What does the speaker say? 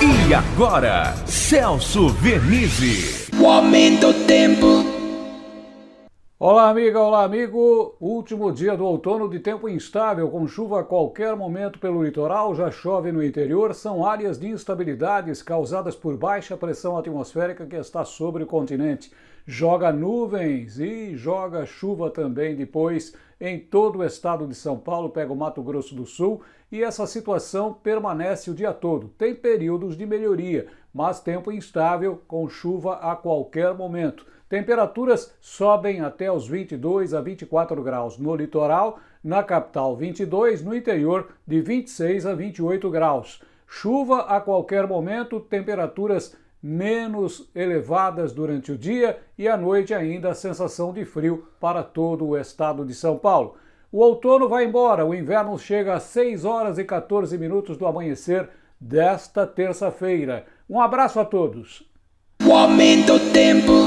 E agora, Celso Vernizzi. O aumento do tempo. Olá, amiga, olá, amigo. Último dia do outono de tempo instável, com chuva a qualquer momento pelo litoral, já chove no interior. São áreas de instabilidades causadas por baixa pressão atmosférica que está sobre o continente. Joga nuvens e joga chuva também depois em todo o estado de São Paulo, pega o Mato Grosso do Sul e essa situação permanece o dia todo. Tem períodos de melhoria, mas tempo instável com chuva a qualquer momento. Temperaturas sobem até os 22 a 24 graus no litoral, na capital 22, no interior de 26 a 28 graus. Chuva a qualquer momento, temperaturas menos elevadas durante o dia e à noite ainda a sensação de frio para todo o estado de São Paulo. O outono vai embora, o inverno chega às 6 horas e 14 minutos do amanhecer desta terça-feira. Um abraço a todos. O aumento tempo.